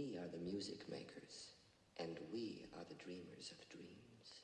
We are the music makers, and we are the dreamers of dreams.